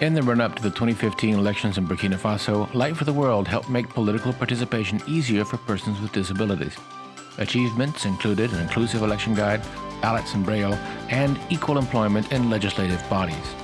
In the run up to the 2015 elections in Burkina Faso, Light for the World helped make political participation easier for persons with disabilities. Achievements included an inclusive election guide, ballots in Braille, and equal employment in legislative bodies.